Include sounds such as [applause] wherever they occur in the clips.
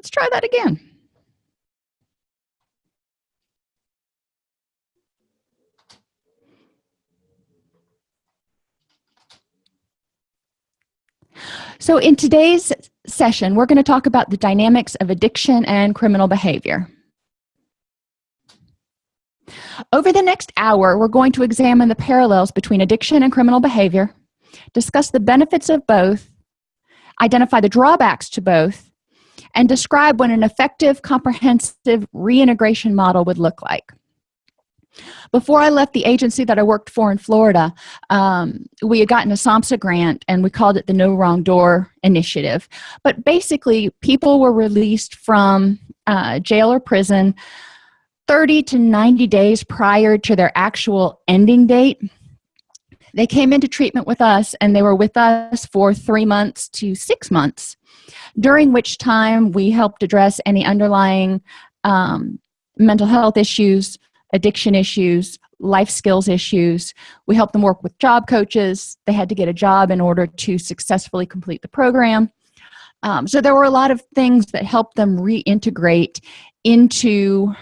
let's try that again. So in today's session we're going to talk about the dynamics of addiction and criminal behavior. Over the next hour we're going to examine the parallels between addiction and criminal behavior discuss the benefits of both identify the drawbacks to both and describe what an effective comprehensive reintegration model would look like. Before i left the agency that i worked for in florida um, we had gotten a samhsa grant and we called it the no wrong door initiative. But basically people were released from uh, jail or prison 30 to 90 days prior to their actual ending date. They came into treatment with us and they were with us for three months to six months during which time we helped address any underlying um, mental health issues addiction issues life skills issues. We helped them work with job coaches. They had to get a job in order to successfully complete the program. Um, so there were a lot of things that helped them reintegrate into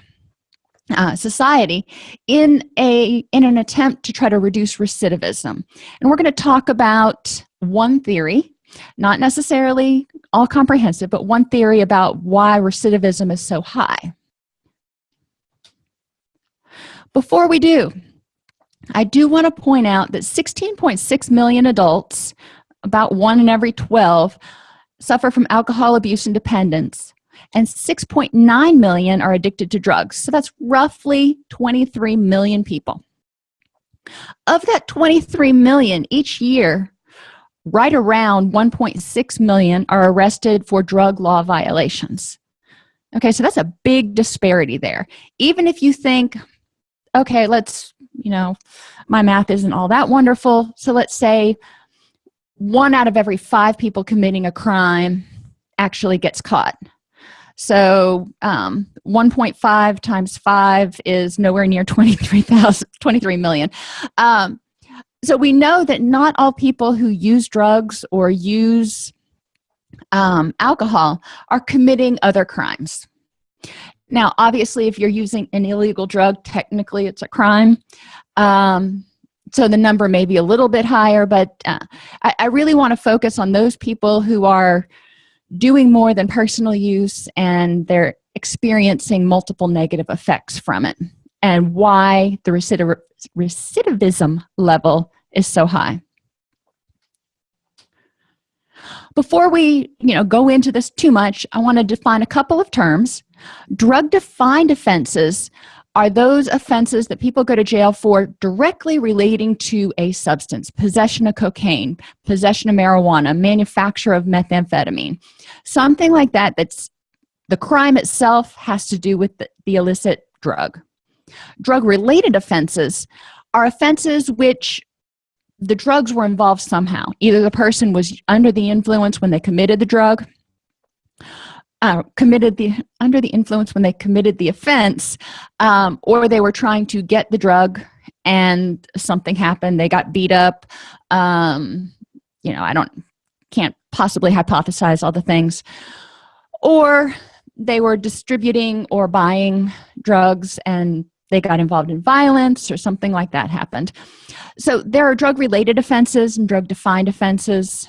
uh, society in a in an attempt to try to reduce recidivism. And we're going to talk about one theory not necessarily all comprehensive but one theory about why recidivism is so high. Before we do i do want to point out that 16.6 million adults about one in every 12 suffer from alcohol abuse and dependence and 6.9 million are addicted to drugs. So that's roughly 23 million people. Of that 23 million each year right around 1.6 million are arrested for drug law violations. Okay so that's a big disparity there. Even if you think okay let's you know my math isn't all that wonderful. So let's say one out of every five people committing a crime actually gets caught. So um, 1.5 times 5 is nowhere near 23,000 23 million. Um, so we know that not all people who use drugs or use um, alcohol are committing other crimes. Now obviously if you're using an illegal drug technically it's a crime. Um, so the number may be a little bit higher but uh, I, I really want to focus on those people who are doing more than personal use and they're experiencing multiple negative effects from it and why the recidiv recidivism level is so high. Before we you know go into this too much i want to define a couple of terms. Drug defined offenses are those offenses that people go to jail for directly relating to a substance possession of cocaine possession of marijuana manufacture of methamphetamine. Something like that that's the crime itself has to do with the, the illicit drug drug related offenses are offenses which the drugs were involved somehow. Either the person was under the influence when they committed the drug uh, committed the under the influence when they committed the offense um, or they were trying to get the drug and something happened they got beat up um, you know i don't can't possibly hypothesize all the things. Or they were distributing or buying drugs and they got involved in violence or something like that happened. So there are drug related offenses and drug defined offenses.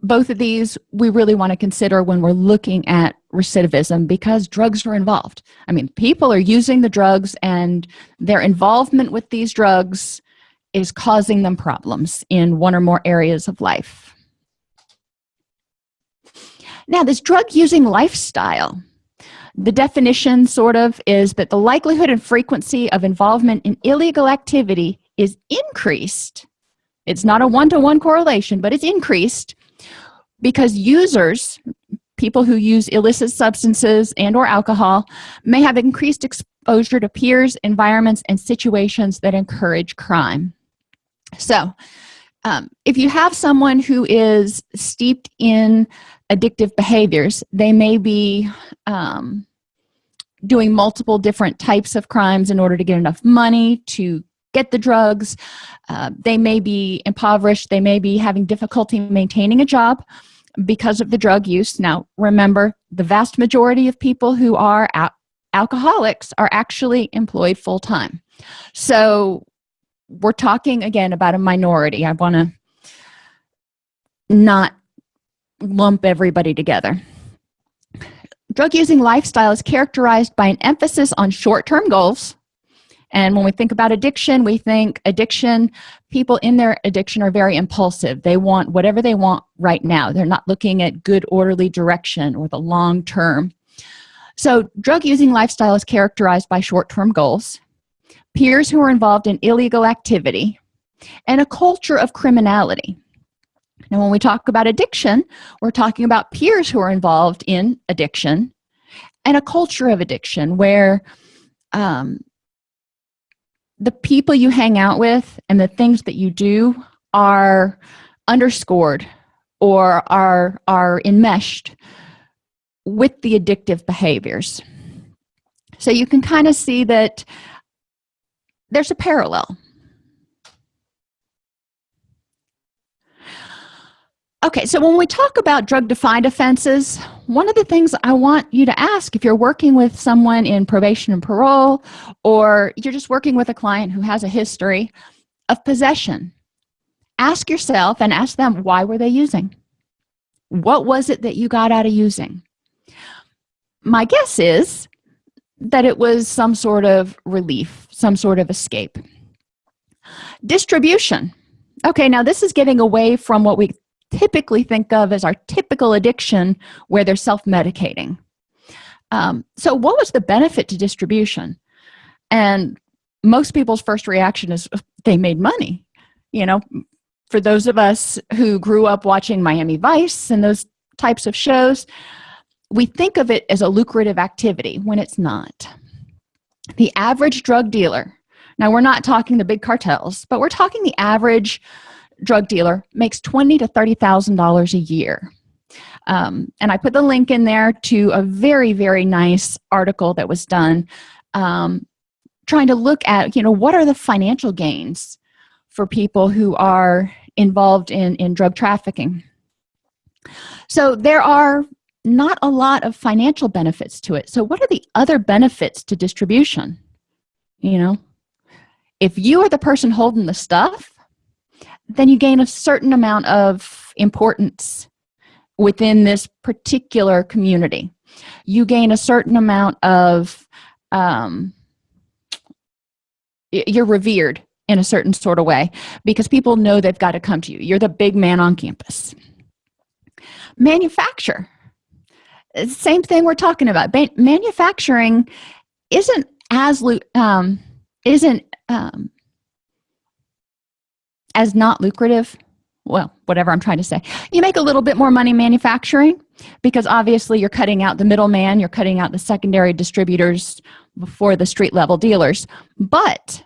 Both of these we really want to consider when we're looking at recidivism because drugs are involved. I mean people are using the drugs and their involvement with these drugs is causing them problems in one or more areas of life. Now this drug using lifestyle the definition sort of is that the likelihood and frequency of involvement in illegal activity is increased. It's not a one-to-one -one correlation but it's increased because users people who use illicit substances and or alcohol may have increased exposure to peers environments and situations that encourage crime. So um, if you have someone who is steeped in addictive behaviors they may be um, doing multiple different types of crimes in order to get enough money to get the drugs. Uh, they may be impoverished. They may be having difficulty maintaining a job because of the drug use. Now remember the vast majority of people who are al alcoholics are actually employed full-time. So we're talking again about a minority. I want to not lump everybody together drug using lifestyle is characterized by an emphasis on short-term goals. And when we think about addiction we think addiction people in their addiction are very impulsive. They want whatever they want right now. They're not looking at good orderly direction or the long term. So drug using lifestyle is characterized by short-term goals peers who are involved in illegal activity and a culture of criminality now when we talk about addiction we're talking about peers who are involved in addiction and a culture of addiction where um, the people you hang out with and the things that you do are underscored or are are enmeshed with the addictive behaviors. So you can kind of see that there's a parallel okay so when we talk about drug defined offenses one of the things i want you to ask if you're working with someone in probation and parole or you're just working with a client who has a history of possession ask yourself and ask them why were they using? What was it that you got out of using? My guess is that it was some sort of relief some sort of escape. Distribution. Okay now this is getting away from what we typically think of as our typical addiction where they're self-medicating. Um, so what was the benefit to distribution? And most people's first reaction is they made money. You know for those of us who grew up watching miami vice and those types of shows we think of it as a lucrative activity when it's not. The average drug dealer now we're not talking the big cartels but we're talking the average drug dealer makes twenty to thirty thousand dollars a year. Um, and i put the link in there to a very very nice article that was done um, trying to look at you know what are the financial gains for people who are involved in in drug trafficking. So there are not a lot of financial benefits to it. So what are the other benefits to distribution? You know if you are the person holding the stuff then you gain a certain amount of importance within this particular community. You gain a certain amount of um, you're revered in a certain sort of way because people know they've got to come to you. You're the big man on campus. Manufacture. Same thing we're talking about. Manufacturing isn't as um, isn't um, as not lucrative well whatever i'm trying to say. You make a little bit more money manufacturing because obviously you're cutting out the middleman you're cutting out the secondary distributors before the street level dealers. But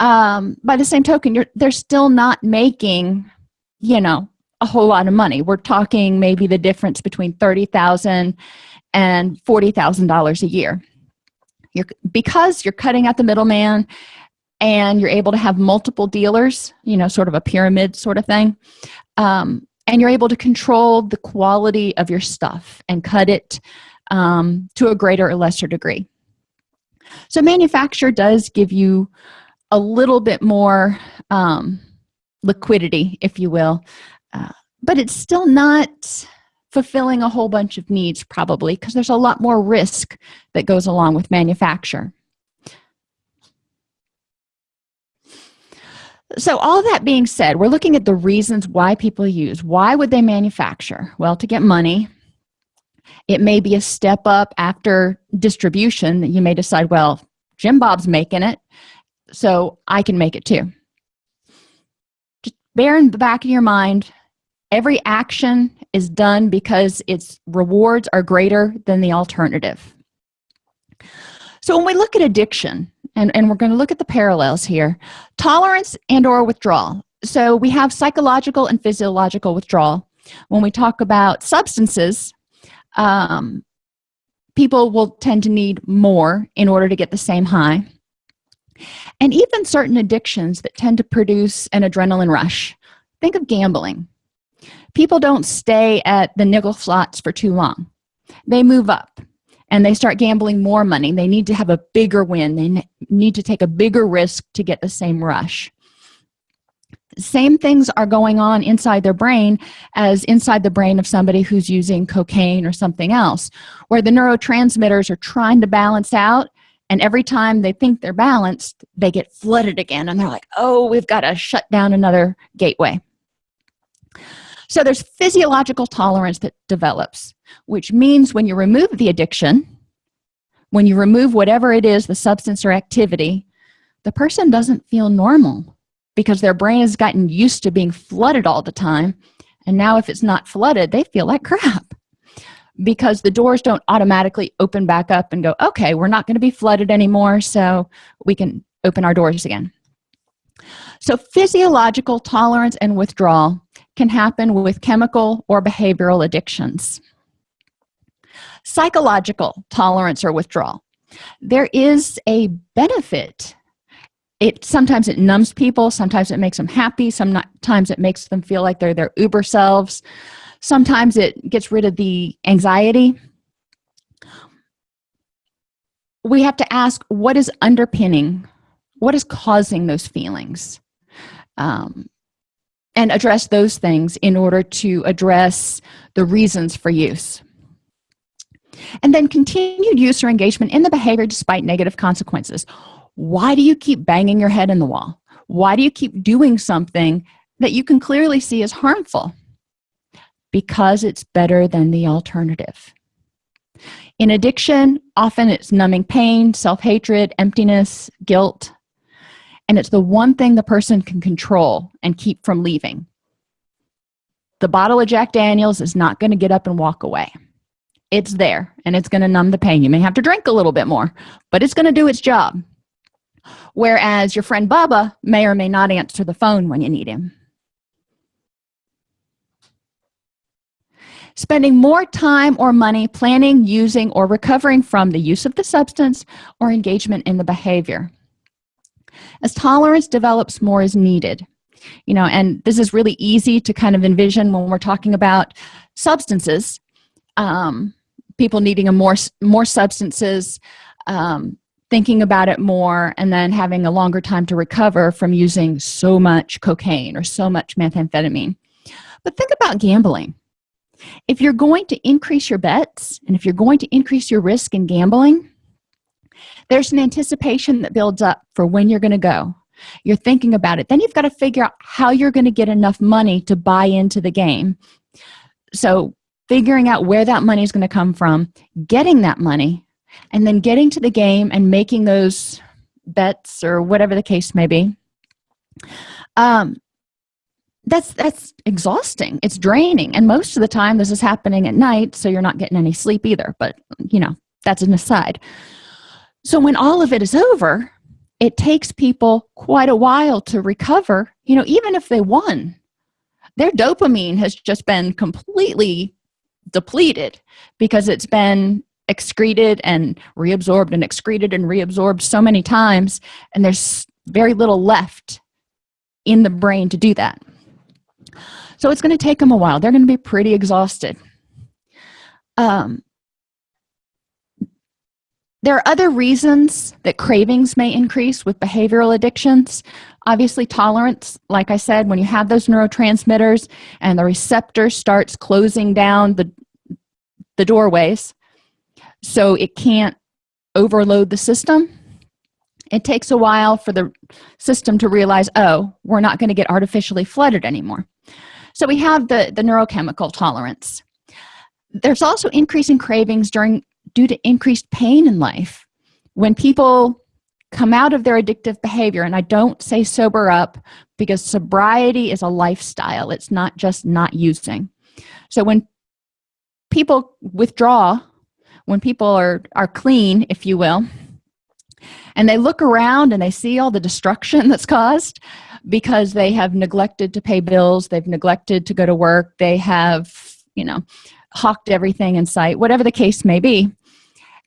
um, by the same token you're they're still not making you know a whole lot of money. We're talking maybe the difference between 30,000 and $40,000 a year. You're because you're cutting out the middleman and you're able to have multiple dealers you know sort of a pyramid sort of thing um, and you're able to control the quality of your stuff and cut it um, to a greater or lesser degree. So manufacture does give you a little bit more um, liquidity if you will uh, but it's still not fulfilling a whole bunch of needs probably because there's a lot more risk that goes along with manufacture so all that being said we're looking at the reasons why people use why would they manufacture? Well to get money it may be a step up after distribution that you may decide well jim bob's making it so i can make it too. Just bear in the back of your mind every action is done because its rewards are greater than the alternative so when we look at addiction and, and we're going to look at the parallels here tolerance and or withdrawal. So we have psychological and physiological withdrawal. When we talk about substances um, people will tend to need more in order to get the same high. And even certain addictions that tend to produce an adrenaline rush. Think of gambling. People don't stay at the nickel slots for too long. They move up and they start gambling more money. They need to have a bigger win. They need to take a bigger risk to get the same rush. Same things are going on inside their brain as inside the brain of somebody who's using cocaine or something else where the neurotransmitters are trying to balance out and every time they think they're balanced they get flooded again and they're like oh we've got to shut down another gateway. So there's physiological tolerance that develops which means when you remove the addiction when you remove whatever it is the substance or activity the person doesn't feel normal because their brain has gotten used to being flooded all the time. And now if it's not flooded they feel like crap because the doors don't automatically open back up and go okay we're not going to be flooded anymore so we can open our doors again. So physiological tolerance and withdrawal can happen with chemical or behavioral addictions psychological tolerance or withdrawal. There is a benefit. It sometimes it numbs people sometimes it makes them happy sometimes it makes them feel like they're their uber selves. Sometimes it gets rid of the anxiety. We have to ask what is underpinning what is causing those feelings? Um, and address those things in order to address the reasons for use and then continued use or engagement in the behavior despite negative consequences. Why do you keep banging your head in the wall? Why do you keep doing something that you can clearly see is harmful? Because it's better than the alternative. In addiction often it's numbing pain self-hatred emptiness guilt and it's the one thing the person can control and keep from leaving. The bottle of jack daniels is not going to get up and walk away it's there and it's going to numb the pain. You may have to drink a little bit more but it's going to do its job. Whereas your friend baba may or may not answer the phone when you need him. Spending more time or money planning using or recovering from the use of the substance or engagement in the behavior. As tolerance develops more is needed. You know and this is really easy to kind of envision when we're talking about substances um, people needing a more more substances um, thinking about it more and then having a longer time to recover from using so much cocaine or so much methamphetamine. But think about gambling. If you're going to increase your bets and if you're going to increase your risk in gambling there's an anticipation that builds up for when you're going to go. You're thinking about it. Then you've got to figure out how you're going to get enough money to buy into the game. So figuring out where that money is going to come from getting that money and then getting to the game and making those bets or whatever the case may be. Um, that's that's exhausting. It's draining. And most of the time this is happening at night so you're not getting any sleep either but you know that's an aside. So when all of it is over it takes people quite a while to recover you know even if they won. Their dopamine has just been completely depleted because it's been excreted and reabsorbed and excreted and reabsorbed so many times and there's very little left in the brain to do that. So it's going to take them a while. They're going to be pretty exhausted. Um, there are other reasons that cravings may increase with behavioral addictions obviously tolerance like i said when you have those neurotransmitters and the receptor starts closing down the the doorways so it can't overload the system. It takes a while for the system to realize oh we're not going to get artificially flooded anymore. So we have the the neurochemical tolerance. There's also increasing cravings during due to increased pain in life. When people come out of their addictive behavior and i don't say sober up because sobriety is a lifestyle. It's not just not using. So when people withdraw when people are are clean if you will and they look around and they see all the destruction [laughs] that's caused because they have neglected to pay bills they've neglected to go to work they have you know hawked everything in sight whatever the case may be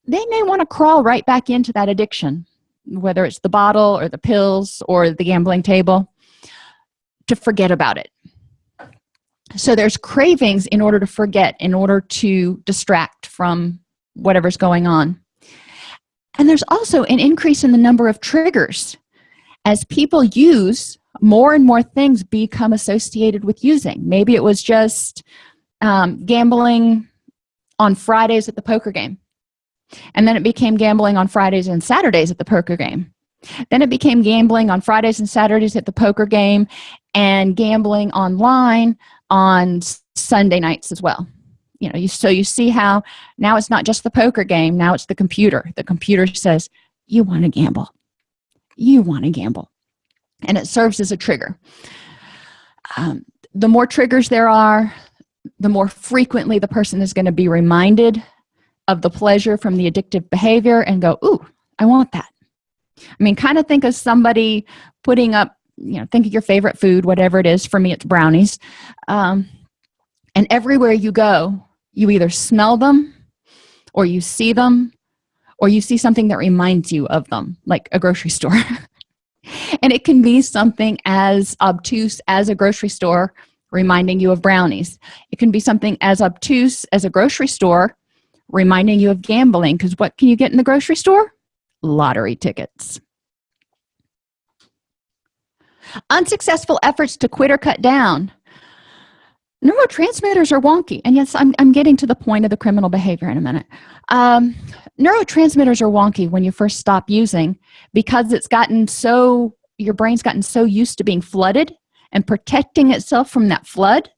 they may want to crawl right back into that addiction whether it's the bottle or the pills or the gambling table to forget about it. So there's cravings in order to forget in order to distract from whatever's going on. And there's also an increase in the number of triggers as people use more and more things become associated with using. Maybe it was just um, gambling on fridays at the poker game and then it became gambling on fridays and saturdays at the poker game. Then it became gambling on fridays and saturdays at the poker game and gambling online on sunday nights as well. You know you so you see how now it's not just the poker game now it's the computer. The computer says you want to gamble. You want to gamble. And it serves as a trigger. Um, the more triggers there are the more frequently the person is going to be reminded of the pleasure from the addictive behavior and go ooh i want that. I mean kind of think of somebody putting up you know think of your favorite food whatever it is for me it's brownies um, and everywhere you go you either smell them or you see them or you see something that reminds you of them like a grocery store. [laughs] And it can be something as obtuse as a grocery store reminding you of brownies. It can be something as obtuse as a grocery store reminding you of gambling because what can you get in the grocery store? Lottery tickets. Unsuccessful efforts to quit or cut down. Neurotransmitters are wonky and yes i'm, I'm getting to the point of the criminal behavior in a minute. Um, neurotransmitters are wonky when you first stop using because it's gotten so your brain's gotten so used to being flooded and protecting itself from that flood.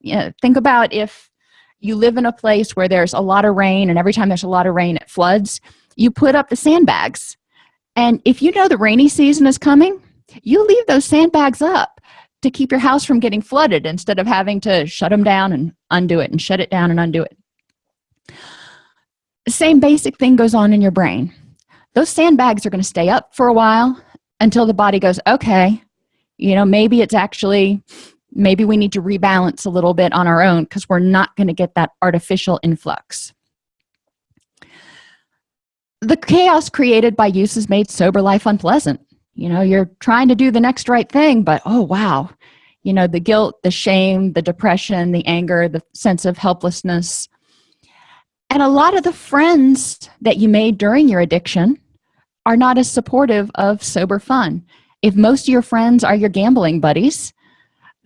You know, think about if you live in a place where there's a lot of rain and every time there's a lot of rain it floods. You put up the sandbags. And if you know the rainy season is coming you leave those sandbags up to keep your house from getting flooded instead of having to shut them down and undo it and shut it down and undo it. The same basic thing goes on in your brain. Those sandbags are going to stay up for a while until the body goes okay you know maybe it's actually maybe we need to rebalance a little bit on our own because we're not going to get that artificial influx. The chaos created by use has made sober life unpleasant. You know you're trying to do the next right thing but oh wow. You know the guilt the shame the depression the anger the sense of helplessness. And a lot of the friends that you made during your addiction are not as supportive of sober fun. If most of your friends are your gambling buddies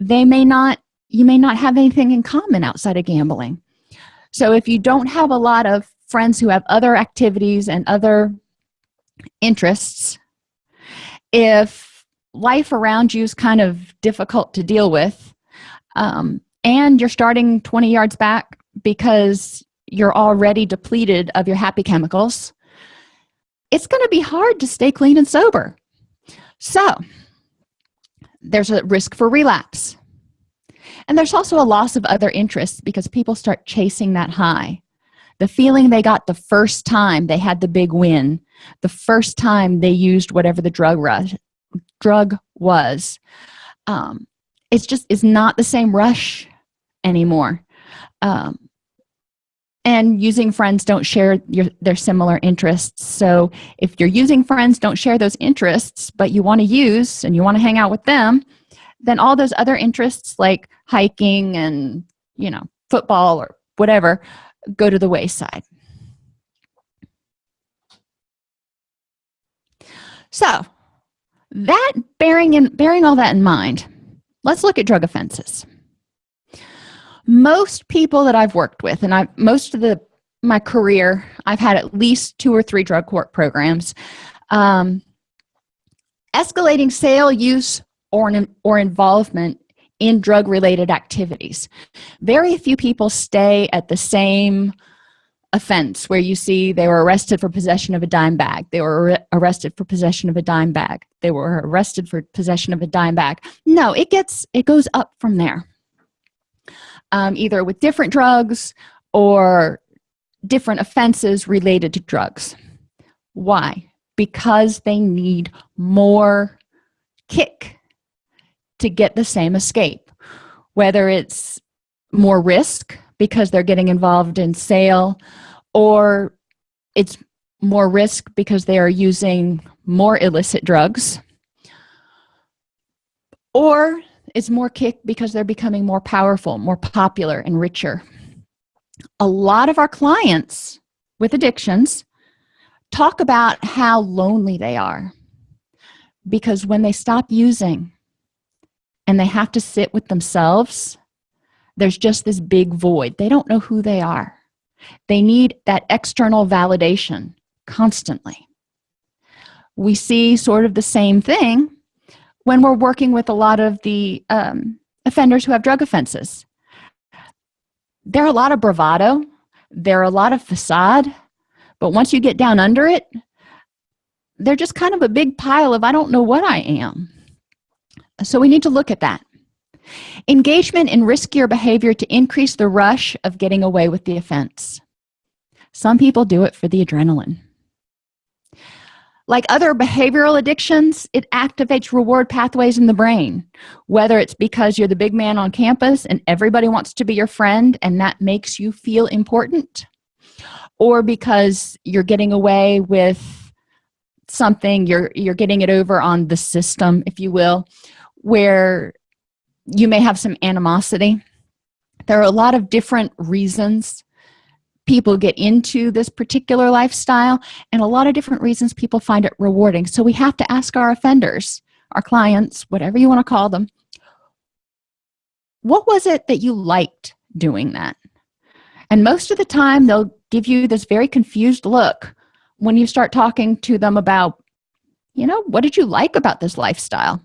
they may not you may not have anything in common outside of gambling. So if you don't have a lot of friends who have other activities and other interests if life around you is kind of difficult to deal with um, and you're starting 20 yards back because you're already depleted of your happy chemicals it's going to be hard to stay clean and sober. So there's a risk for relapse. And there's also a loss of other interests because people start chasing that high. The feeling they got the first time they had the big win the first time they used whatever the drug rush drug was um, it's just is not the same rush anymore. Um, and using friends don't share your their similar interests. So if you're using friends don't share those interests but you want to use and you want to hang out with them then all those other interests like hiking and you know football or whatever go to the wayside. So that bearing in bearing all that in mind let's look at drug offenses most people that I've worked with and I most of the my career I've had at least two or three drug court programs um, escalating sale use or or involvement in drug related activities. Very few people stay at the same offense where you see they were arrested for possession of a dime bag they were arrested for possession of a dime bag they were arrested for possession of a dime bag. No it gets it goes up from there um, either with different drugs or different offenses related to drugs. Why? Because they need more kick to get the same escape. Whether it's more risk because they're getting involved in sale or it's more risk because they are using more illicit drugs or is more kick because they're becoming more powerful more popular and richer. A lot of our clients with addictions talk about how lonely they are because when they stop using and they have to sit with themselves there's just this big void. They don't know who they are. They need that external validation constantly. We see sort of the same thing when we're working with a lot of the um, offenders who have drug offenses. There are a lot of bravado. There are a lot of facade. But once you get down under it they're just kind of a big pile of i don't know what i am. So we need to look at that. Engagement in riskier behavior to increase the rush of getting away with the offense. Some people do it for the adrenaline like other behavioral addictions it activates reward pathways in the brain whether it's because you're the big man on campus and everybody wants to be your friend and that makes you feel important or because you're getting away with something you're you're getting it over on the system if you will where you may have some animosity. There are a lot of different reasons people get into this particular lifestyle and a lot of different reasons people find it rewarding. So we have to ask our offenders our clients whatever you want to call them what was it that you liked doing that? And most of the time they'll give you this very confused look when you start talking to them about you know what did you like about this lifestyle?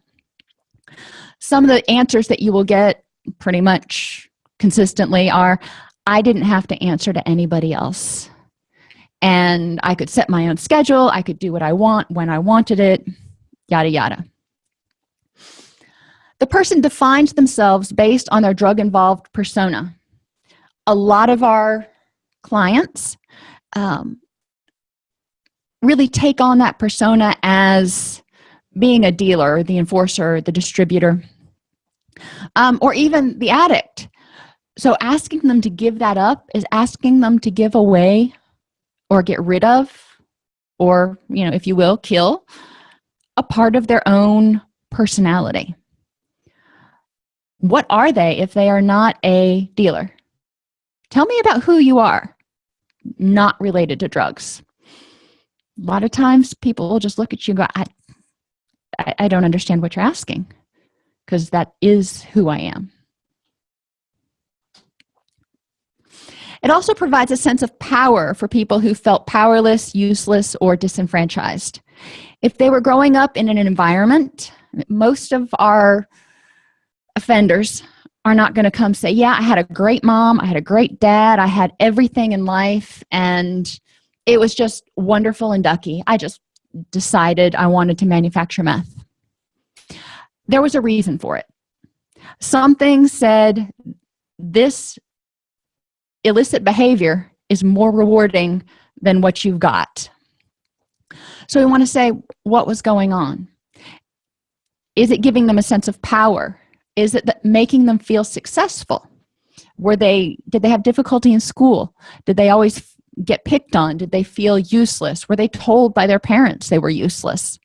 Some of the answers that you will get pretty much consistently are I didn't have to answer to anybody else. And I could set my own schedule. I could do what I want when I wanted it yada yada. The person defines themselves based on their drug involved persona. A lot of our clients um, really take on that persona as being a dealer the enforcer the distributor um, or even the addict so asking them to give that up is asking them to give away or get rid of or you know if you will kill a part of their own personality. What are they if they are not a dealer? Tell me about who you are. Not related to drugs. A lot of times people will just look at you and go I, I, don't understand what you're asking because that is who I am It also provides a sense of power for people who felt powerless, useless, or disenfranchised. If they were growing up in an environment, most of our offenders are not going to come say, yeah, I had a great mom, I had a great dad, I had everything in life, and it was just wonderful and ducky. I just decided I wanted to manufacture meth. There was a reason for it. Something said, this illicit behavior is more rewarding than what you've got. So we want to say what was going on? Is it giving them a sense of power? Is it making them feel successful? Were they did they have difficulty in school? Did they always get picked on? Did they feel useless? Were they told by their parents they were useless?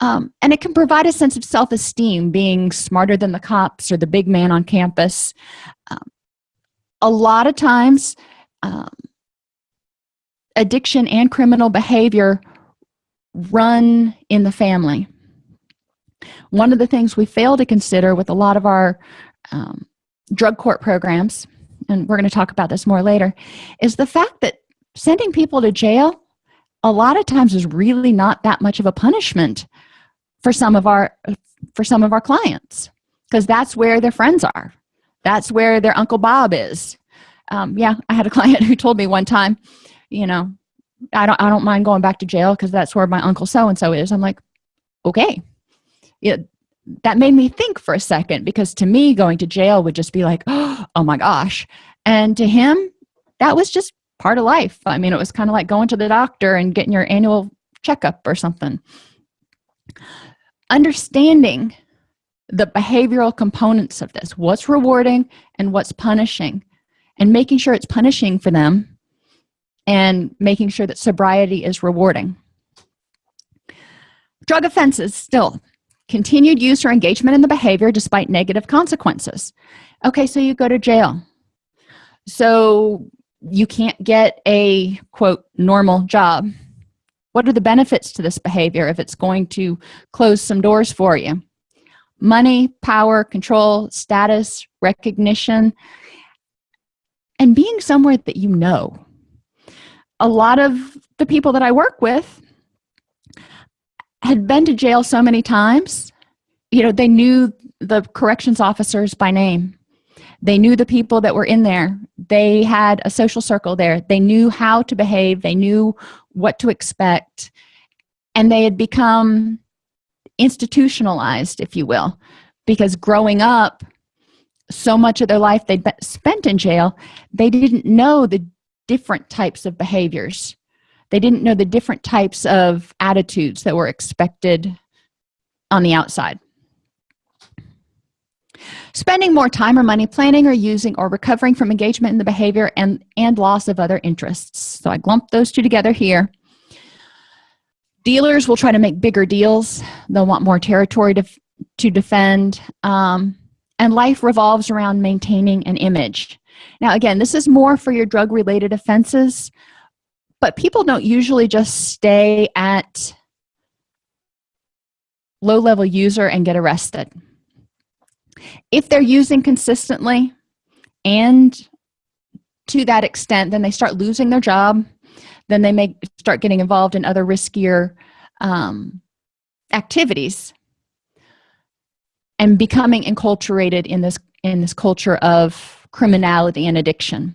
Um, and it can provide a sense of self-esteem being smarter than the cops or the big man on campus. Um, a lot of times um, addiction and criminal behavior run in the family. One of the things we fail to consider with a lot of our um, drug court programs and we're going to talk about this more later is the fact that sending people to jail a lot of times is really not that much of a punishment for some of our for some of our clients because that's where their friends are that's where their uncle bob is. Um, yeah i had a [laughs] client who told me one time you know i don't i don't mind going back to jail because that's where my uncle so and so is. I'm like okay. Yeah that made me think for a second because to me going to jail would just be like [gasps] oh my gosh. And to him that was just part of life. I mean it was kind of like going to the doctor and getting your annual checkup or something. Understanding the behavioral components of this what's rewarding and what's punishing and making sure it's punishing for them and making sure that sobriety is rewarding. Drug offenses still. Continued use or engagement in the behavior despite negative consequences. Okay so you go to jail. So you can't get a quote normal job. What are the benefits to this behavior if it's going to close some doors for you money power control status recognition and being somewhere that you know. A lot of the people that i work with had been to jail so many times you know they knew the corrections officers by name. They knew the people that were in there. They had a social circle there. They knew how to behave. They knew what to expect. And they had become institutionalized if you will because growing up so much of their life they'd spent in jail they didn't know the different types of behaviors. They didn't know the different types of attitudes that were expected on the outside. Spending more time or money planning or using or recovering from engagement in the behavior and and loss of other interests. So i lump those two together here dealers will try to make bigger deals. They'll want more territory to to defend um, and life revolves around maintaining an image. Now again this is more for your drug related offenses but people don't usually just stay at low-level user and get arrested. If they're using consistently and to that extent then they start losing their job then they may start getting involved in other riskier um, activities and becoming enculturated in this in this culture of criminality and addiction.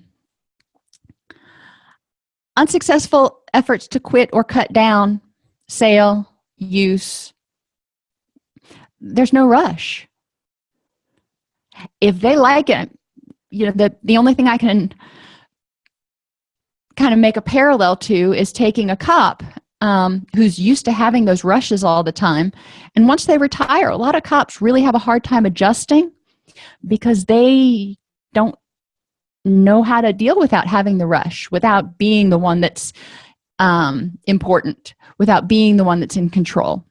Unsuccessful efforts to quit or cut down sale use. There's no rush. If they like it you know the the only thing i can kind of make a parallel to is taking a cop um, who's used to having those rushes all the time. And once they retire a lot of cops really have a hard time adjusting because they don't know how to deal without having the rush without being the one that's um, important without being the one that's in control.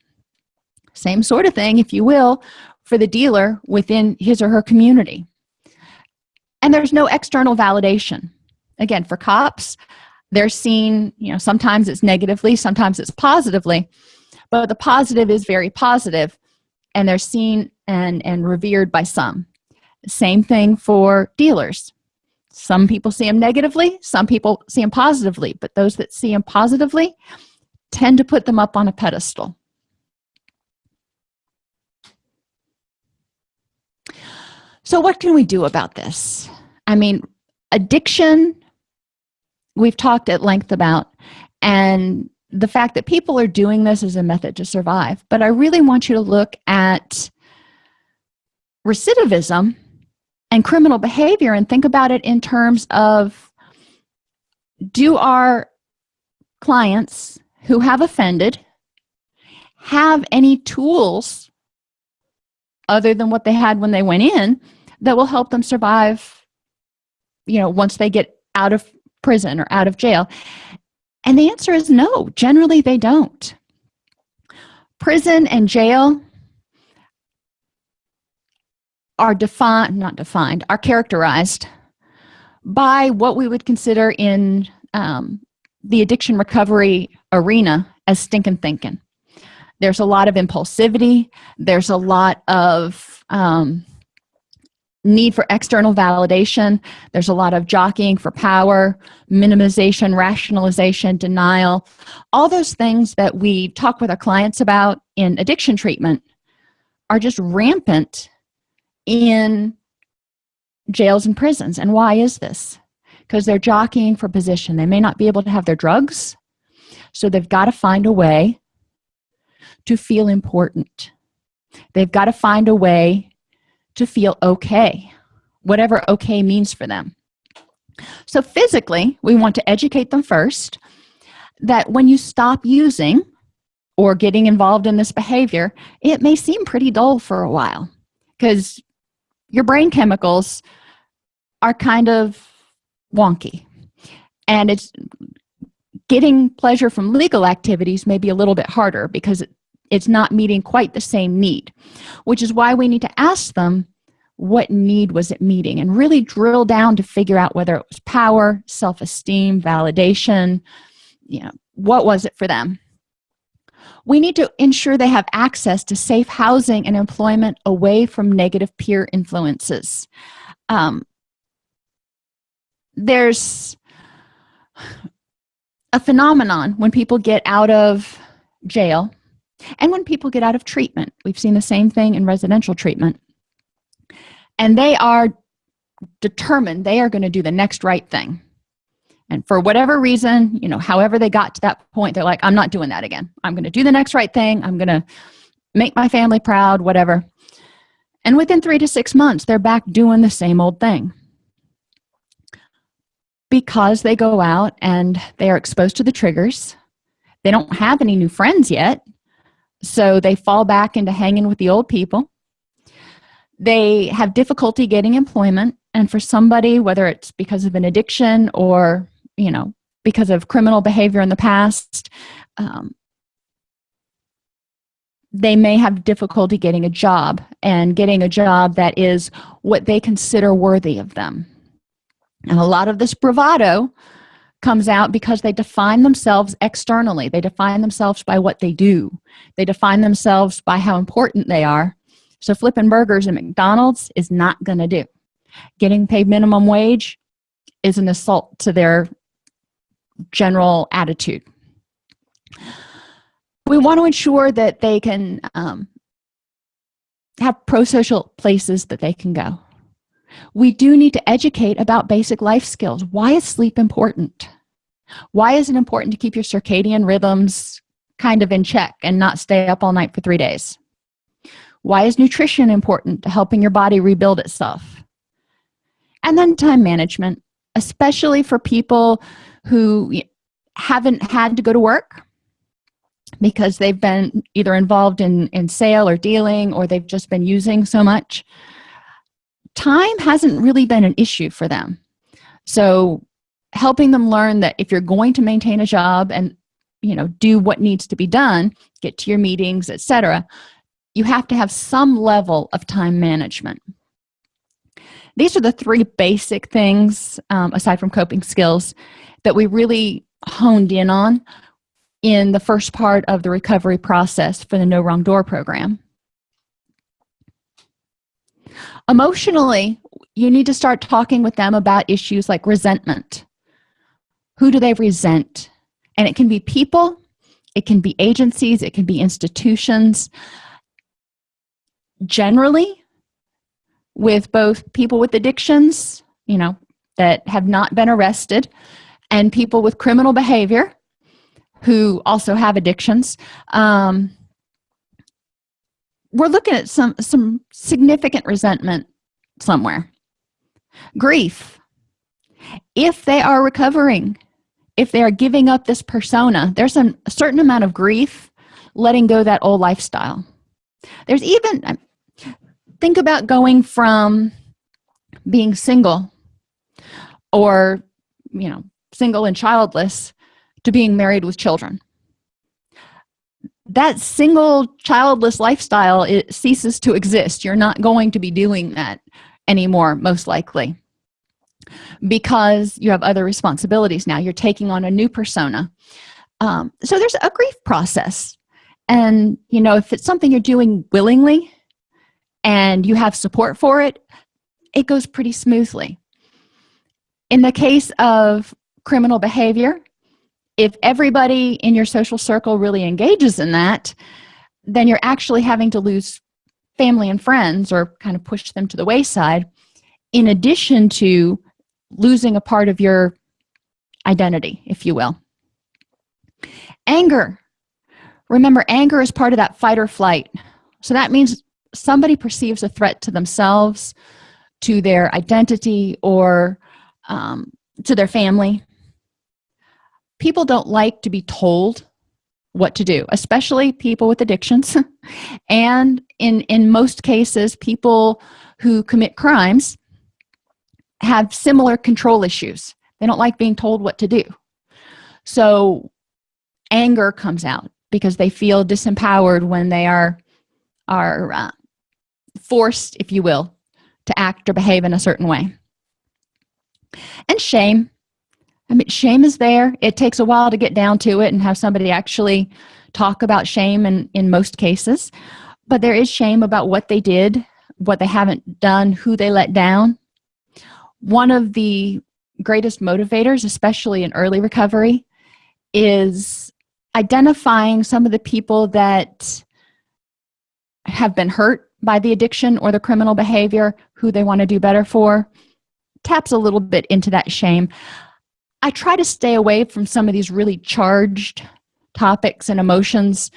Same sort of thing if you will for the dealer within his or her community. And there's no external validation again for cops they're seen you know sometimes it's negatively sometimes it's positively but the positive is very positive and they're seen and and revered by some. Same thing for dealers. Some people see them negatively some people see them positively but those that see them positively tend to put them up on a pedestal. So what can we do about this? I mean addiction we've talked at length about and the fact that people are doing this as a method to survive. But i really want you to look at recidivism and criminal behavior and think about it in terms of do our clients who have offended have any tools other than what they had when they went in that will help them survive you know once they get out of prison or out of jail? And the answer is no generally they don't. Prison and jail are defined not defined are characterized by what we would consider in um, the addiction recovery arena as stinking thinking. There's a lot of impulsivity. There's a lot of um, need for external validation. There's a lot of jockeying for power minimization rationalization denial. All those things that we talk with our clients about in addiction treatment are just rampant in jails and prisons. And why is this? Because they're jockeying for position. They may not be able to have their drugs so they've got to find a way to feel important. They've got to find a way to feel okay whatever okay means for them. So physically we want to educate them first that when you stop using or getting involved in this behavior it may seem pretty dull for a while because your brain chemicals are kind of wonky. And it's getting pleasure from legal activities may be a little bit harder because it's not meeting quite the same need which is why we need to ask them what need was it meeting and really drill down to figure out whether it was power self-esteem validation you know what was it for them. We need to ensure they have access to safe housing and employment away from negative peer influences. Um, there's a phenomenon when people get out of jail and when people get out of treatment we've seen the same thing in residential treatment. And they are determined they are going to do the next right thing. And for whatever reason you know however they got to that point they're like i'm not doing that again. I'm going to do the next right thing. I'm going to make my family proud whatever. And within three to six months they're back doing the same old thing. Because they go out and they are exposed to the triggers they don't have any new friends yet so they fall back into hanging with the old people. They have difficulty getting employment. And for somebody whether it's because of an addiction or you know because of criminal behavior in the past um, they may have difficulty getting a job and getting a job that is what they consider worthy of them. And a lot of this bravado comes out because they define themselves externally. They define themselves by what they do. They define themselves by how important they are. So flipping burgers at mcdonald's is not going to do. Getting paid minimum wage is an assault to their general attitude. We want to ensure that they can um, have pro-social places that they can go we do need to educate about basic life skills. Why is sleep important? Why is it important to keep your circadian rhythms kind of in check and not stay up all night for three days? Why is nutrition important to helping your body rebuild itself? And then time management especially for people who haven't had to go to work because they've been either involved in in sale or dealing or they've just been using so much time hasn't really been an issue for them. So helping them learn that if you're going to maintain a job and you know do what needs to be done get to your meetings etc you have to have some level of time management. These are the three basic things um, aside from coping skills that we really honed in on in the first part of the recovery process for the no wrong door program emotionally you need to start talking with them about issues like resentment. Who do they resent? And it can be people it can be agencies it can be institutions. Generally with both people with addictions you know that have not been arrested and people with criminal behavior who also have addictions um, we're looking at some some significant resentment somewhere. Grief. If they are recovering if they are giving up this persona there's a certain amount of grief letting go that old lifestyle. There's even think about going from being single or you know single and childless to being married with children that single childless lifestyle it ceases to exist. You're not going to be doing that anymore most likely because you have other responsibilities now. You're taking on a new persona. Um, so there's a grief process. And you know if it's something you're doing willingly and you have support for it it goes pretty smoothly. In the case of criminal behavior if everybody in your social circle really engages in that then you're actually having to lose family and friends or kind of push them to the wayside in addition to losing a part of your identity if you will. Anger. Remember anger is part of that fight or flight. So that means somebody perceives a threat to themselves to their identity or um, to their family people don't like to be told what to do especially people with addictions. [laughs] And in in most cases people who commit crimes have similar control issues. They don't like being told what to do. So anger comes out because they feel disempowered when they are are uh, forced if you will to act or behave in a certain way. And shame i mean shame is there. It takes a while to get down to it and have somebody actually talk about shame in in most cases. But there is shame about what they did what they haven't done who they let down. One of the greatest motivators especially in early recovery is identifying some of the people that have been hurt by the addiction or the criminal behavior who they want to do better for. Taps a little bit into that shame i try to stay away from some of these really charged topics and emotions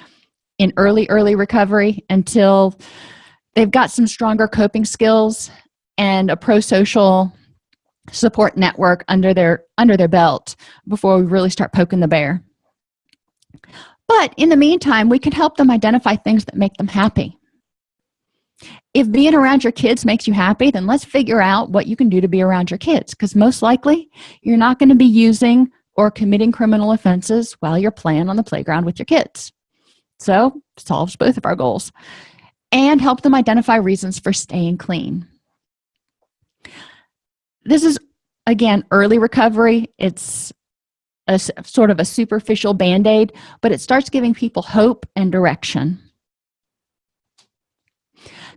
in early early recovery until they've got some stronger coping skills and a pro-social support network under their under their belt before we really start poking the bear. But in the meantime we can help them identify things that make them happy if being around your kids makes you happy then let's figure out what you can do to be around your kids because most likely you're not going to be using or committing criminal offenses while you're playing on the playground with your kids. So solves both of our goals and help them identify reasons for staying clean. This is again early recovery. It's a sort of a superficial band-aid but it starts giving people hope and direction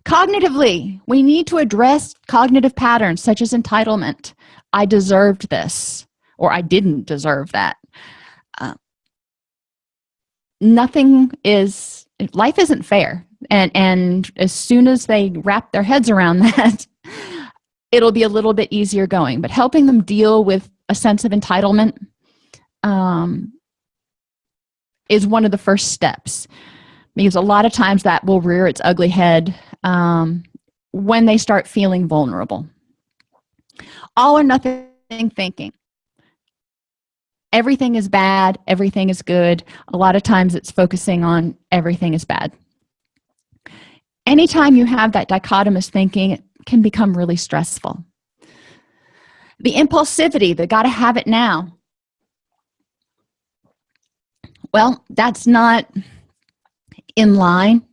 cognitively we need to address cognitive patterns such as entitlement. I deserved this or i didn't deserve that. Uh, nothing is life isn't fair and and as soon as they wrap their heads around [laughs] that it'll be a little bit easier going. But helping them deal with a sense of entitlement um, is one of the first steps because a lot of times that will rear its ugly head um, when they start feeling vulnerable. All or nothing thinking. Everything is bad everything is good. A lot of times it's focusing on everything is bad. Anytime you have that dichotomous thinking it can become really stressful. The impulsivity they got to have it now. Well that's not in line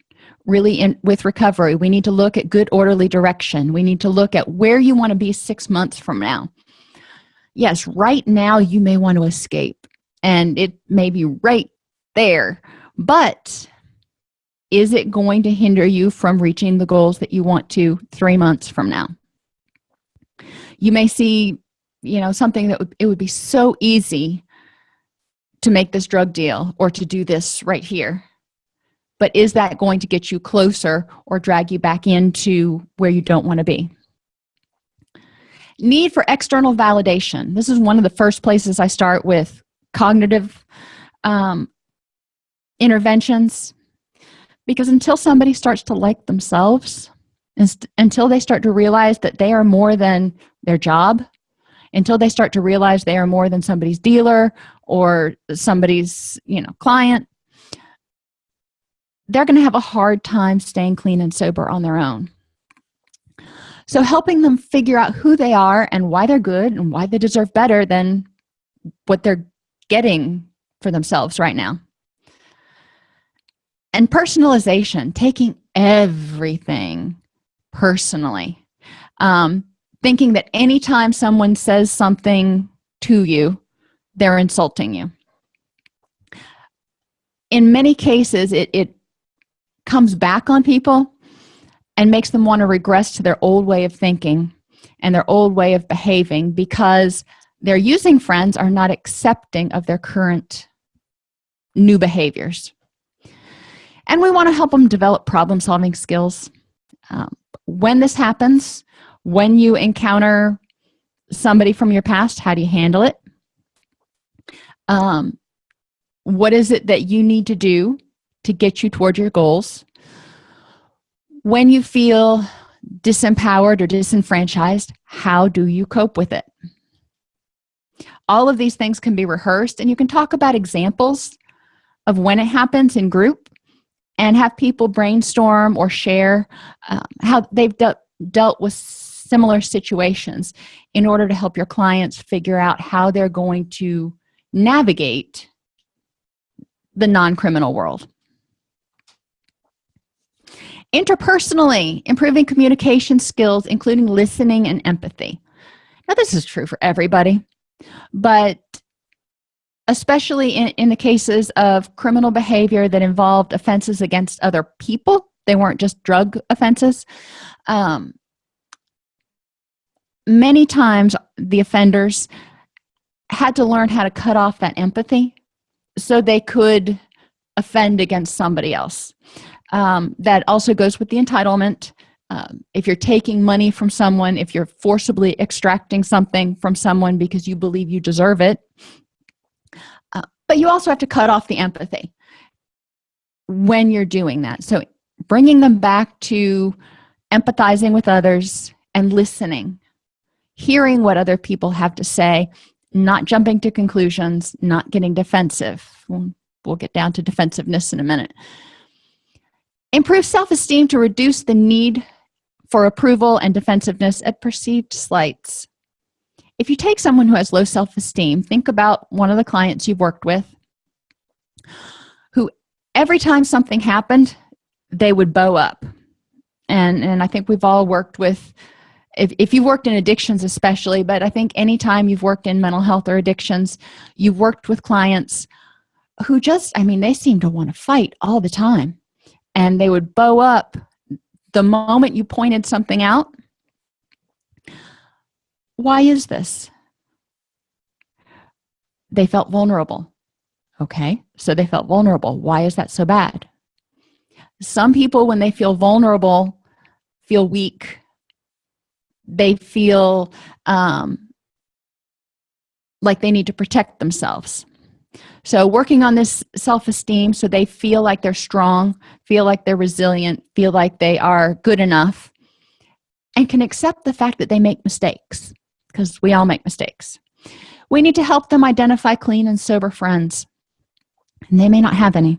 really in with recovery. We need to look at good orderly direction. We need to look at where you want to be six months from now. Yes right now you may want to escape and it may be right there but is it going to hinder you from reaching the goals that you want to three months from now? You may see you know something that would, it would be so easy to make this drug deal or to do this right here but is that going to get you closer or drag you back into where you don't want to be? Need for external validation. This is one of the first places i start with cognitive um, interventions. Because until somebody starts to like themselves until they start to realize that they are more than their job until they start to realize they are more than somebody's dealer or somebody's you know client they're going to have a hard time staying clean and sober on their own. So helping them figure out who they are and why they're good and why they deserve better than what they're getting for themselves right now. And personalization taking everything personally. Um, thinking that anytime someone says something to you they're insulting you. In many cases it, it comes back on people and makes them want to regress to their old way of thinking and their old way of behaving because their using friends are not accepting of their current new behaviors. And we want to help them develop problem-solving skills. Um, when this happens when you encounter somebody from your past how do you handle it? Um, what is it that you need to do to get you toward your goals. When you feel disempowered or disenfranchised how do you cope with it? All of these things can be rehearsed and you can talk about examples of when it happens in group and have people brainstorm or share uh, how they've de dealt with similar situations in order to help your clients figure out how they're going to navigate the non-criminal world interpersonally improving communication skills including listening and empathy. Now this is true for everybody but especially in, in the cases of criminal behavior that involved offenses against other people they weren't just drug offenses um, many times the offenders had to learn how to cut off that empathy so they could offend against somebody else um, that also goes with the entitlement. Um, if you're taking money from someone if you're forcibly extracting something from someone because you believe you deserve it. Uh, but you also have to cut off the empathy when you're doing that. So bringing them back to empathizing with others and listening hearing what other people have to say not jumping to conclusions not getting defensive. We'll, we'll get down to defensiveness in a minute improve self-esteem to reduce the need for approval and defensiveness at perceived slights. If you take someone who has low self-esteem think about one of the clients you've worked with who every time something happened they would bow up. And and i think we've all worked with if, if you've worked in addictions especially but i think anytime you've worked in mental health or addictions you've worked with clients who just i mean they seem to want to fight all the time and they would bow up. The moment you pointed something out why is this? They felt vulnerable okay? So they felt vulnerable. Why is that so bad? Some people when they feel vulnerable feel weak. They feel um, like they need to protect themselves so working on this self-esteem so they feel like they're strong feel like they're resilient feel like they are good enough and can accept the fact that they make mistakes because we all make mistakes. We need to help them identify clean and sober friends. And they may not have any.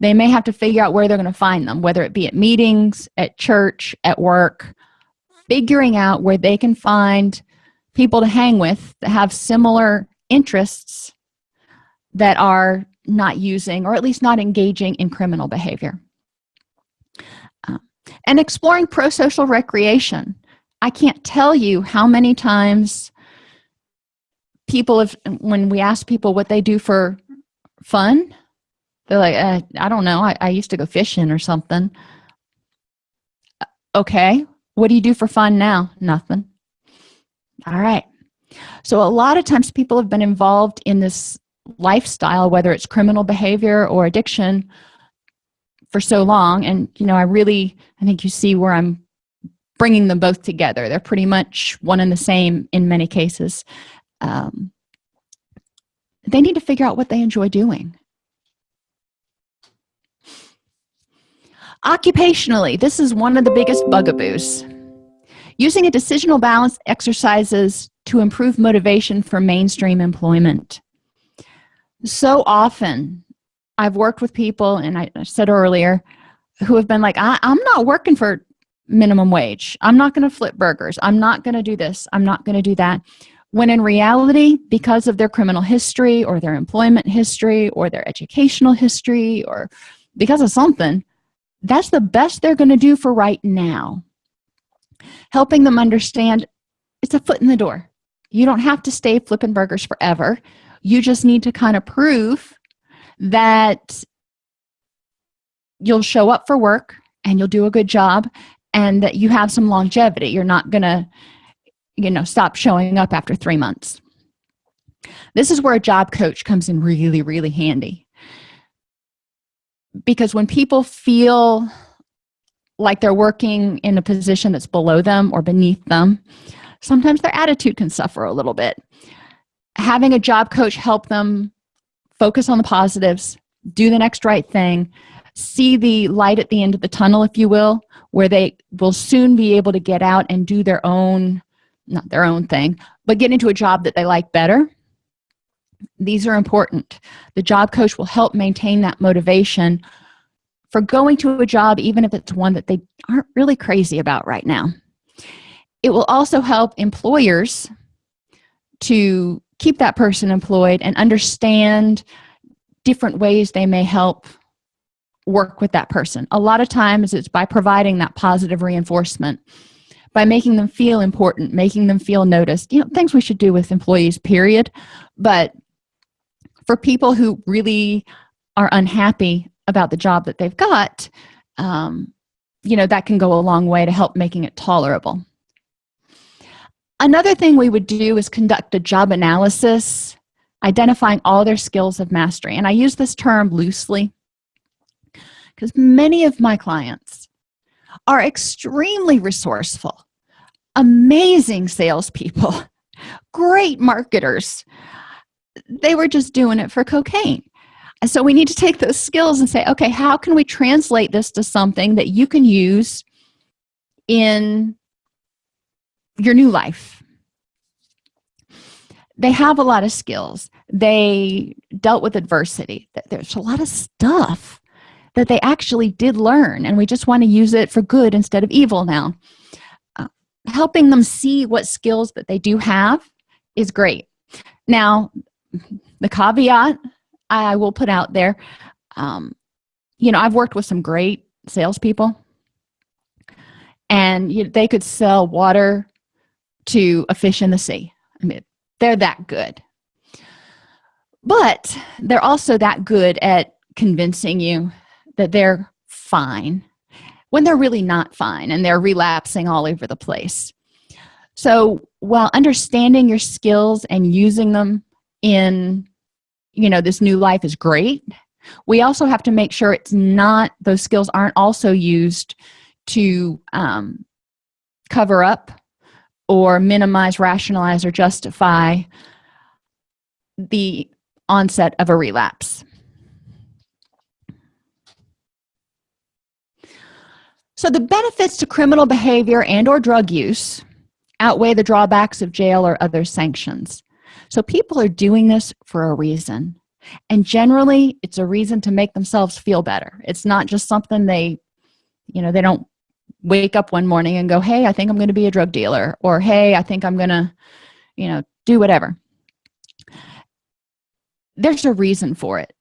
They may have to figure out where they're going to find them whether it be at meetings at church at work figuring out where they can find people to hang with that have similar interests that are not using or at least not engaging in criminal behavior. Uh, and exploring pro-social recreation. I can't tell you how many times people have when we ask people what they do for fun they're like uh, i don't know. I, I used to go fishing or something. Okay what do you do for fun now? Nothing. All right. So a lot of times people have been involved in this lifestyle whether it's criminal behavior or addiction for so long. And you know i really i think you see where i'm bringing them both together. They're pretty much one and the same in many cases. Um, they need to figure out what they enjoy doing. Occupationally this is one of the biggest bugaboos. Using a decisional balance exercises to improve motivation for mainstream employment so often i've worked with people and i said earlier who have been like I, am not working for minimum wage. I'm not going to flip burgers. I'm not going to do this. I'm not going to do that. When in reality because of their criminal history or their employment history or their educational history or because of something that's the best they're going to do for right now. Helping them understand it's a foot in the door. You don't have to stay flipping burgers forever you just need to kind of prove that you'll show up for work and you'll do a good job and that you have some longevity. You're not gonna you know stop showing up after three months. This is where a job coach comes in really really handy. Because when people feel like they're working in a position that's below them or beneath them sometimes their attitude can suffer a little bit having a job coach help them focus on the positives do the next right thing see the light at the end of the tunnel if you will where they will soon be able to get out and do their own not their own thing but get into a job that they like better. These are important. The job coach will help maintain that motivation for going to a job even if it's one that they aren't really crazy about right now. It will also help employers to keep that person employed and understand different ways they may help work with that person. A lot of times it's by providing that positive reinforcement by making them feel important making them feel noticed. You know things we should do with employees period. But for people who really are unhappy about the job that they've got um, you know that can go a long way to help making it tolerable another thing we would do is conduct a job analysis identifying all their skills of mastery. And i use this term loosely because many of my clients are extremely resourceful amazing salespeople [laughs] great marketers. They were just doing it for cocaine. And so we need to take those skills and say okay how can we translate this to something that you can use in your new life. They have a lot of skills. They dealt with adversity. There's a lot of stuff that they actually did learn and we just want to use it for good instead of evil now. Uh, helping them see what skills that they do have is great. Now the caveat i will put out there um, you know i've worked with some great salespeople and you, they could sell water to a fish in the sea. I mean they're that good. But they're also that good at convincing you that they're fine when they're really not fine and they're relapsing all over the place. So while understanding your skills and using them in you know this new life is great we also have to make sure it's not those skills aren't also used to um, cover up or minimize rationalize or justify the onset of a relapse. So the benefits to criminal behavior and or drug use outweigh the drawbacks of jail or other sanctions. So people are doing this for a reason. And generally it's a reason to make themselves feel better. It's not just something they you know they don't wake up one morning and go hey i think i'm going to be a drug dealer or hey i think i'm gonna you know do whatever. There's a reason for it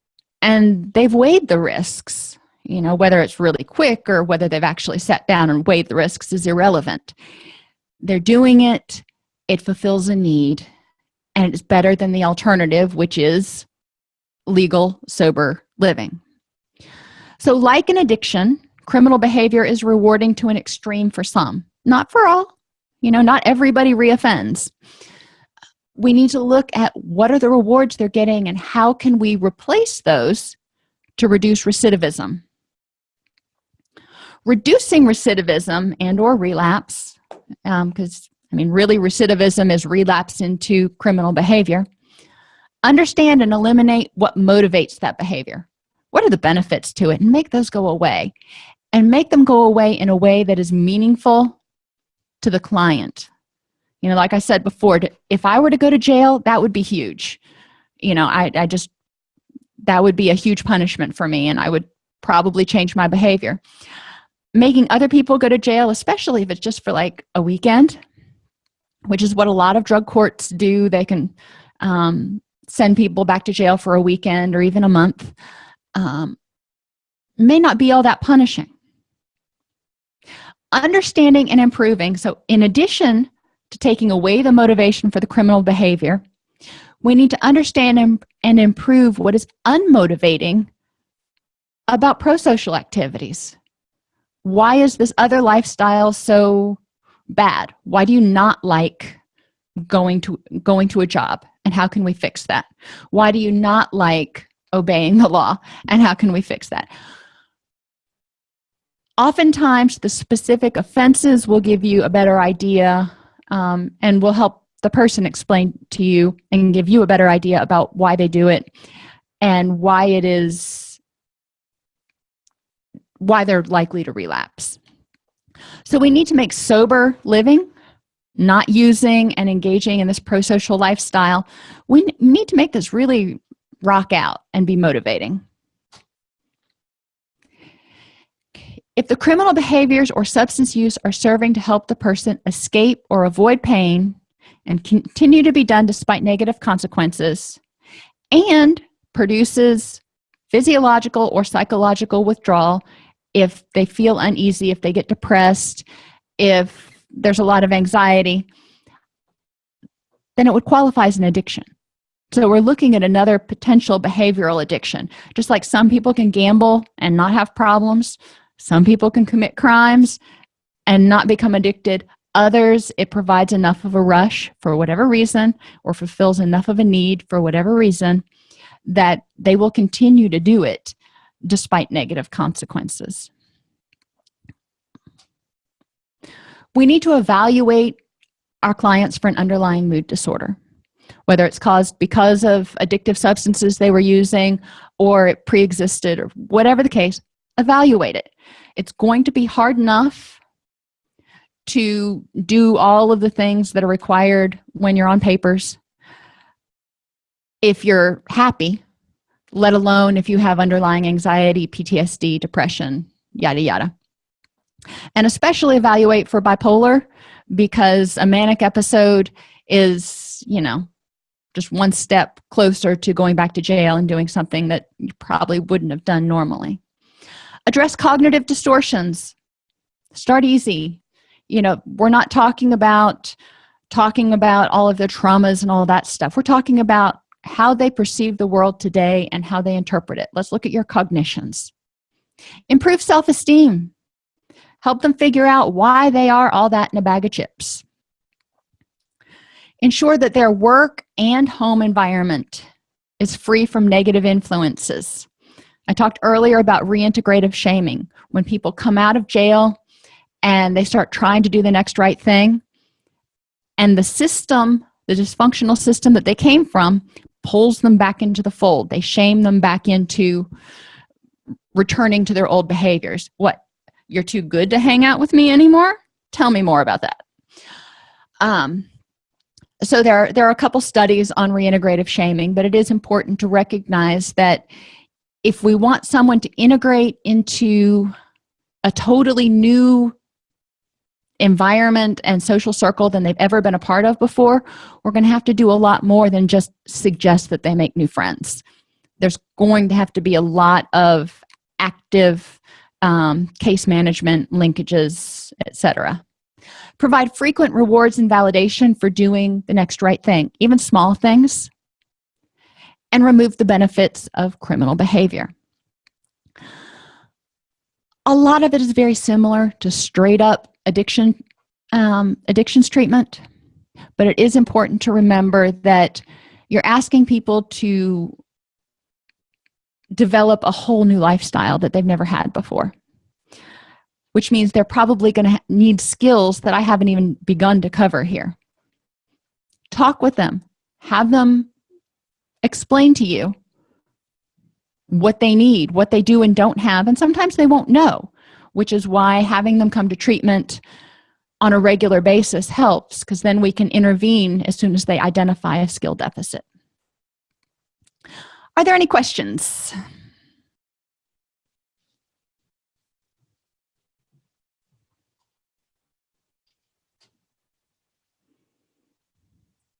and they've weighed the risks you know whether it's really quick or whether they've actually sat down and weighed the risks is irrelevant. They're doing it it fulfills a need and it's better than the alternative which is legal sober living. So like an addiction criminal behavior is rewarding to an extreme for some not for all. You know not everybody reoffends. We need to look at what are the rewards they're getting and how can we replace those to reduce recidivism. Reducing recidivism and or relapse because um, i mean really recidivism is relapse into criminal behavior. Understand and eliminate what motivates that behavior. What are the benefits to it? And make those go away and make them go away in a way that is meaningful to the client. You know like i said before if i were to go to jail that would be huge. You know i, I just that would be a huge punishment for me and i would probably change my behavior. Making other people go to jail especially if it's just for like a weekend which is what a lot of drug courts do. They can um, send people back to jail for a weekend or even a month. Um, may not be all that punishing understanding and improving. So in addition to taking away the motivation for the criminal behavior we need to understand and, improve what is unmotivating about pro-social activities. Why is this other lifestyle so bad? Why do you not like going to going to a job and how can we fix that? Why do you not like obeying the law and how can we fix that oftentimes the specific offenses will give you a better idea um, and will help the person explain to you and give you a better idea about why they do it and why it is why they're likely to relapse. So we need to make sober living not using and engaging in this pro-social lifestyle. We need to make this really rock out and be motivating if the criminal behaviors or substance use are serving to help the person escape or avoid pain and continue to be done despite negative consequences and produces physiological or psychological withdrawal if they feel uneasy if they get depressed if there's a lot of anxiety then it would qualify as an addiction. So we're looking at another potential behavioral addiction. Just like some people can gamble and not have problems some people can commit crimes and not become addicted. Others it provides enough of a rush for whatever reason or fulfills enough of a need for whatever reason that they will continue to do it despite negative consequences. We need to evaluate our clients for an underlying mood disorder whether it's caused because of addictive substances they were using or it pre-existed or whatever the case evaluate it. It's going to be hard enough to do all of the things that are required when you're on papers. If you're happy let alone if you have underlying anxiety ptsd depression yada yada. And especially evaluate for bipolar because a manic episode is you know just one step closer to going back to jail and doing something that you probably wouldn't have done normally address cognitive distortions. Start easy. You know we're not talking about talking about all of the traumas and all that stuff. We're talking about how they perceive the world today and how they interpret it. Let's look at your cognitions. Improve self-esteem. Help them figure out why they are all that in a bag of chips. Ensure that their work and home environment is free from negative influences i talked earlier about reintegrative shaming. When people come out of jail and they start trying to do the next right thing and the system the dysfunctional system that they came from pulls them back into the fold. They shame them back into returning to their old behaviors. What you're too good to hang out with me anymore? Tell me more about that. Um so there there are a couple studies on reintegrative shaming but it is important to recognize that if we want someone to integrate into a totally new environment and social circle than they've ever been a part of before we're going to have to do a lot more than just suggest that they make new friends. There's going to have to be a lot of active um, case management linkages etc provide frequent rewards and validation for doing the next right thing even small things and remove the benefits of criminal behavior. A lot of it is very similar to straight up addiction um, addictions treatment but it is important to remember that you're asking people to develop a whole new lifestyle that they've never had before which means they're probably going to need skills that I haven't even begun to cover here. Talk with them have them explain to you what they need what they do and don't have and sometimes they won't know which is why having them come to treatment on a regular basis helps because then we can intervene as soon as they identify a skill deficit. Are there any questions